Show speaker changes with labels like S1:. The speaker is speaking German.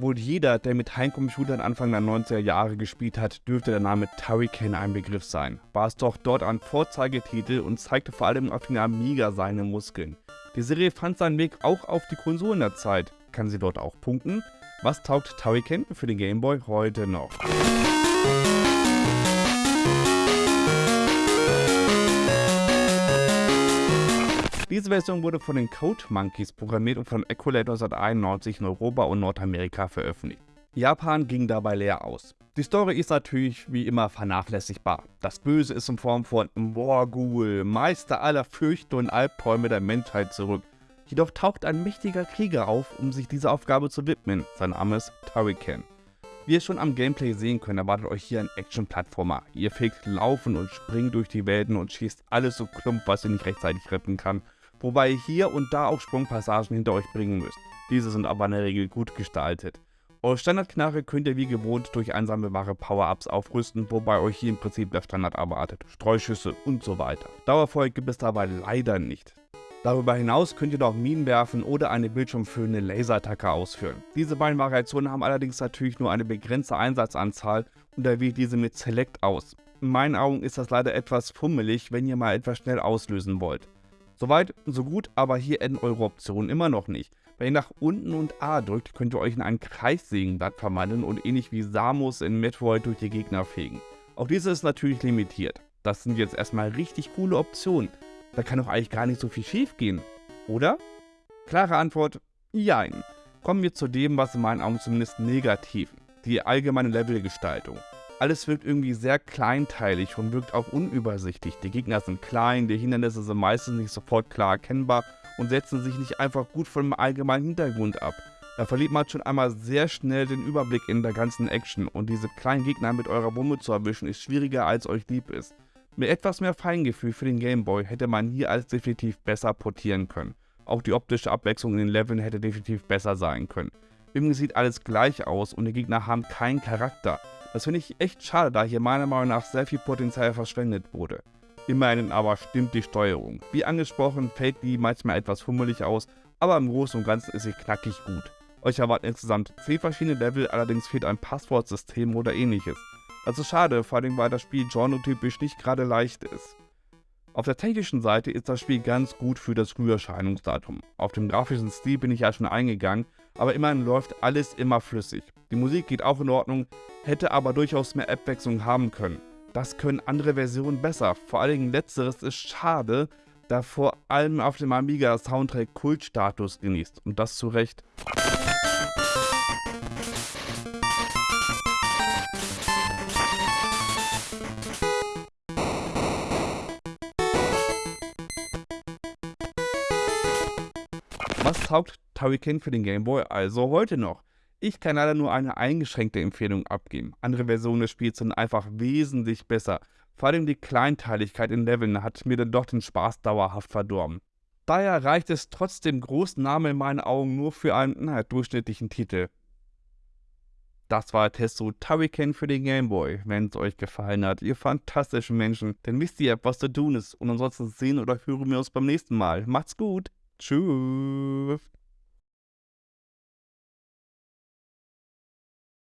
S1: Wohl jeder, der mit Heimcomputern Anfang der 90er Jahre gespielt hat, dürfte der Name Turrican ein Begriff sein. War es doch dort ein Vorzeigetitel und zeigte vor allem auf den Amiga seine Muskeln. Die Serie fand seinen Weg auch auf die Konsolen der Zeit. Kann sie dort auch punkten? Was taugt Turrican für den Gameboy heute noch? Diese Version wurde von den Code Monkeys programmiert und von Equalator 1991 in Europa und Nordamerika veröffentlicht. Japan ging dabei leer aus. Die Story ist natürlich wie immer vernachlässigbar. Das Böse ist in Form von Morgul, Meister aller Fürchte und Albträume der Menschheit zurück. Jedoch taucht ein mächtiger Krieger auf, um sich dieser Aufgabe zu widmen. Sein Name ist Turrican. Wie ihr schon am Gameplay sehen könnt, erwartet euch hier ein Action-Plattformer. Ihr fegt Laufen und Springen durch die Welten und schießt alles so klump, was ihr nicht rechtzeitig retten kann wobei ihr hier und da auch Sprungpassagen hinter euch bringen müsst. Diese sind aber in der Regel gut gestaltet. Eure Standardknarre könnt ihr wie gewohnt durch einsammelbare Power-Ups aufrüsten, wobei euch hier im Prinzip der Standard erwartet, Streuschüsse und so weiter. Dauerfeuer gibt es dabei leider nicht. Darüber hinaus könnt ihr noch Minen werfen oder eine bildschirmfüllende Laserattacke ausführen. Diese beiden Variationen haben allerdings natürlich nur eine begrenzte Einsatzanzahl und da wählt diese mit Select aus. In meinen Augen ist das leider etwas fummelig, wenn ihr mal etwas schnell auslösen wollt. Soweit, so gut, aber hier enden eure Optionen immer noch nicht. Wenn ihr nach unten und A drückt, könnt ihr euch in ein Kreissägenblatt verwandeln und ähnlich wie Samus in Metroid durch die Gegner fegen. Auch diese ist natürlich limitiert. Das sind jetzt erstmal richtig coole Optionen. Da kann doch eigentlich gar nicht so viel schief gehen, oder? Klare Antwort, jein. Kommen wir zu dem, was in meinen Augen zumindest negativ, die allgemeine Levelgestaltung. Alles wirkt irgendwie sehr kleinteilig und wirkt auch unübersichtlich. Die Gegner sind klein, die Hindernisse sind meistens nicht sofort klar erkennbar und setzen sich nicht einfach gut von dem allgemeinen Hintergrund ab. Da verliert man schon einmal sehr schnell den Überblick in der ganzen Action und diese kleinen Gegner mit eurer Bombe zu erwischen ist schwieriger als euch lieb ist. Mit etwas mehr Feingefühl für den Gameboy hätte man hier alles definitiv besser portieren können. Auch die optische Abwechslung in den Leveln hätte definitiv besser sein können. Irgendwie sieht alles gleich aus und die Gegner haben keinen Charakter. Das finde ich echt schade, da hier meiner Meinung nach sehr viel Potenzial verschwendet wurde. Immerhin aber stimmt die Steuerung. Wie angesprochen fällt die manchmal etwas fummelig aus, aber im Großen und Ganzen ist sie knackig gut. Euch erwarten insgesamt 10 verschiedene Level, allerdings fehlt ein Passwortsystem oder ähnliches. Das ist schade, vor allem weil das Spiel genretypisch nicht gerade leicht ist. Auf der technischen Seite ist das Spiel ganz gut für das Früherscheinungsdatum. Auf dem grafischen Stil bin ich ja schon eingegangen, aber immerhin läuft alles immer flüssig. Die Musik geht auch in Ordnung, hätte aber durchaus mehr Abwechslung haben können. Das können andere Versionen besser, vor allen Dingen letzteres ist schade, da vor allem auf dem Amiga Soundtrack Kultstatus genießt und das zu Recht. Was taugt Turrican für den Game Boy also heute noch? Ich kann leider nur eine eingeschränkte Empfehlung abgeben. Andere Versionen des Spiels sind einfach wesentlich besser. Vor allem die Kleinteiligkeit in Leveln hat mir dann doch den Spaß dauerhaft verdorben. Daher reicht es trotz dem großen Namen in meinen Augen nur für einen na, durchschnittlichen Titel. Das war Testo Turrican für den Gameboy. Wenn es euch gefallen hat, ihr fantastischen Menschen, dann wisst ihr, was zu tun ist. Und ansonsten sehen oder hören wir uns beim nächsten Mal. Macht's gut. Tschüss.